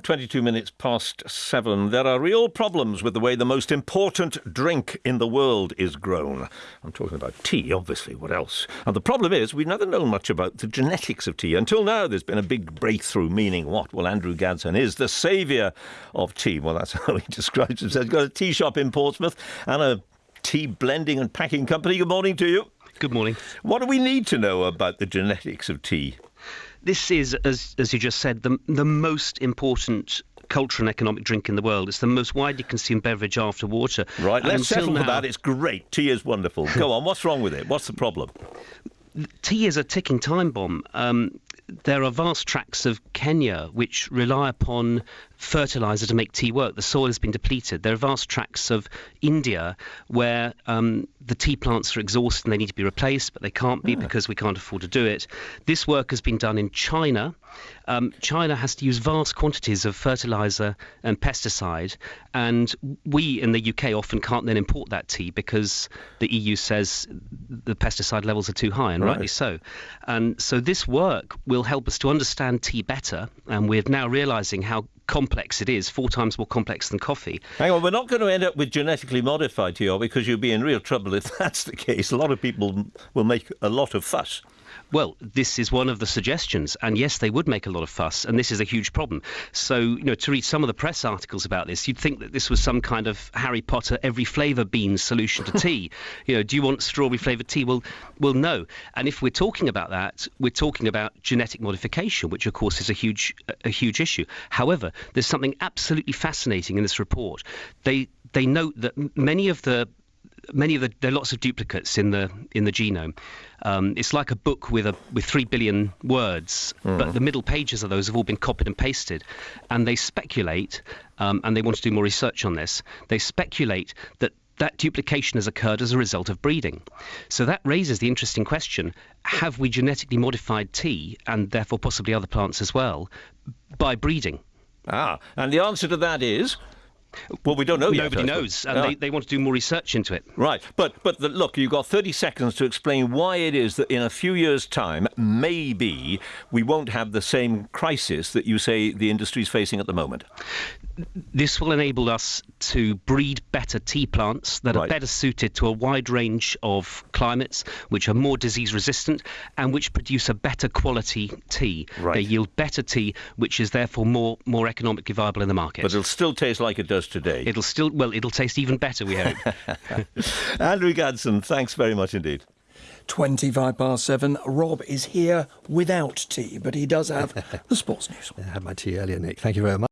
22 minutes past seven. There are real problems with the way the most important drink in the world is grown. I'm talking about tea, obviously. What else? And the problem is, we've never known much about the genetics of tea. Until now, there's been a big breakthrough, meaning what? Well, Andrew Gadsden is the saviour of tea. Well, that's how he describes himself. He's got a tea shop in Portsmouth and a tea blending and packing company. Good morning to you. Good morning. What do we need to know about the genetics of tea? This is, as, as you just said, the, the most important cultural and economic drink in the world. It's the most widely consumed beverage after water. Right, let's settle now, for that. It's great. Tea is wonderful. Go on, what's wrong with it? What's the problem? Tea is a ticking time bomb. Um, there are vast tracts of Kenya which rely upon fertilizer to make tea work. The soil has been depleted. There are vast tracts of India where um, the tea plants are exhausted and they need to be replaced, but they can't be yeah. because we can't afford to do it. This work has been done in China. Um, China has to use vast quantities of fertilizer and pesticide, and we in the UK often can't then import that tea because the EU says the pesticide levels are too high, and right. rightly so. And so this work will help us to understand tea better, and we're now realizing how complex it is, four times more complex than coffee. Hang on, we're not going to end up with genetically modified tea, because you'll be in real trouble if that's the case. A lot of people will make a lot of fuss. Well, this is one of the suggestions, and yes, they would make a lot of fuss, and this is a huge problem. So, you know, to read some of the press articles about this, you'd think that this was some kind of Harry Potter every flavour bean solution to tea. you know, do you want strawberry flavoured tea? Well, well, no. And if we're talking about that, we're talking about genetic modification, which of course is a huge, a huge issue. However, there's something absolutely fascinating in this report. They they note that many of the many of the there are lots of duplicates in the in the genome. Um, it's like a book with a with three billion words, mm. but the middle pages of those have all been copied and pasted, and they speculate, um, and they want to do more research on this. They speculate that that duplication has occurred as a result of breeding. So that raises the interesting question have we genetically modified tea, and therefore possibly other plants as well, by breeding? Ah, and the answer to that is well, we don't know Nobody yet. Nobody knows, and they, ah. they want to do more research into it. Right, but but the, look, you've got 30 seconds to explain why it is that in a few years' time, maybe we won't have the same crisis that you say the industry is facing at the moment. This will enable us to breed better tea plants that right. are better suited to a wide range of climates, which are more disease resistant, and which produce a better quality tea. Right. They yield better tea, which is therefore more more economically viable in the market. But it'll still taste like it does does today. It'll still, well, it'll taste even better, we hope. Andrew Gadsden, thanks very much indeed. 25 past seven. Rob is here without tea, but he does have the sports news. I had my tea earlier, Nick. Thank you very much.